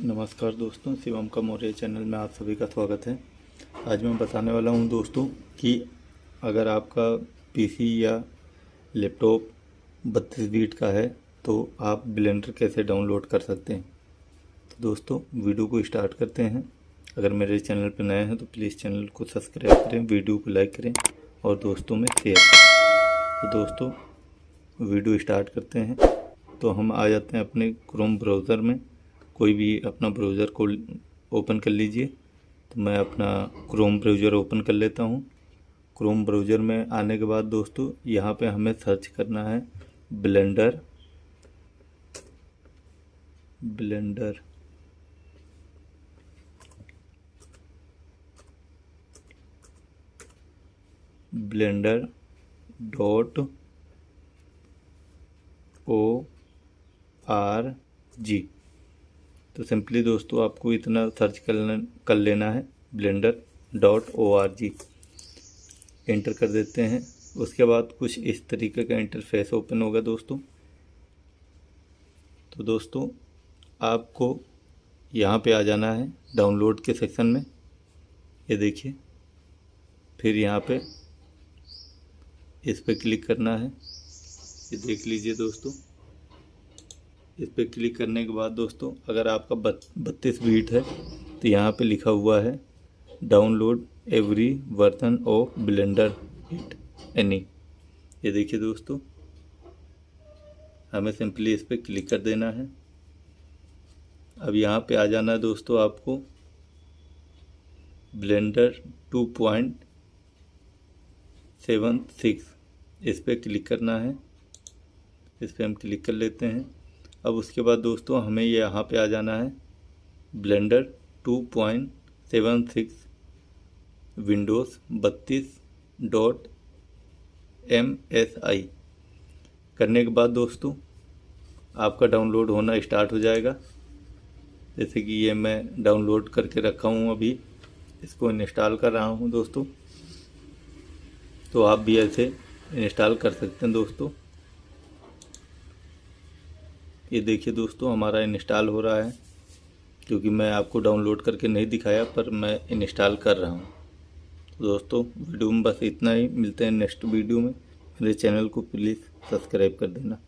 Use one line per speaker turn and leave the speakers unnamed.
नमस्कार दोस्तों, शिवम का मौर्य चैनल में आप सभी का स्वागत है। आज मैं बताने वाला हूँ दोस्तों कि अगर आपका पीसी या लैपटॉप बत्तीस बीट का है तो आप ब्लेंडर कैसे डाउनलोड कर सकते हैं? तो दोस्तों, वीडियो को स्टार्ट करते हैं। अगर मेरे चैनल पर नए हैं तो प्लीज़ चैनल को सब्सक्राइब करें, वीडियो को लाइक करें और दोस्तों में शेयर करें। तो दोस्तों, वीडियो स्टार्ट करते हैं। तो हम आ जाते हैं अपने क्रोम ब्राउज़र में। कोई भी अपना ब्राउज़र को ओपन कर लीजिए। तो मैं अपना क्रोम ब्राउज़र ओपन कर लेता हूँ। क्रोम ब्राउज़र में आने के बाद दोस्तों, यहाँ पे हमें सर्च करना है Blender Blender Blender dot O R G तो सिंपली दोस्तों आपको इतना सर्च कर कर लेना है Blender dot O R G. Enter कर देते हैं। उसके बाद कुछ इस तरीके का इंटरफेस ओपन होगा दोस्तों। तो दोस्तों, आपको यहाँ पे आ जाना है डाउनलोड के सेक्शन में। ये देखिए, फिर यहाँ पे इस पर क्लिक करना है। ये देख लीजिए दोस्तों। इस पर क्लिक करने के बाद दोस्तों, अगर आपका बत्तीस बीट है तो यहाँ पे लिखा हुआ है, download every version of Blender it any. ये देखिए दोस्तों, हमें सिंपली इस पर क्लिक कर देना है। अब यहाँ पे आ जाना है दोस्तों आपको, blender two point seven six, इस पर क्लिक करना है। इस पर हम क्लिक कर लेते हैं। अब उसके बाद दोस्तों हमें ये यहाँ पे आ जाना है। Blender two point seven six Windows बत्तीस डॉट एम एस आई करने के बाद दोस्तों आपका डाउनलोड होना स्टार्ट हो जाएगा। जैसे कि ये मैं डाउनलोड करके रखा हूँ अभी, इसको इंस्टॉल कर रहा हूँ दोस्तों। तो आप भी ऐसे इंस्टॉल कर सकते हैं दोस्तों। ये देखिए दोस्तों, हमारा इंस्टॉल हो रहा है, क्योंकि मैं आपको डाउनलोड करके नहीं दिखाया, पर मैं इंस्टॉल कर रहा हूँ। तो दोस्तों, वीडियो में बस इतना ही, मिलते हैं नेक्स्ट वीडियो में। मेरे चैनल को प्लीज़ सब्सक्राइब कर देना।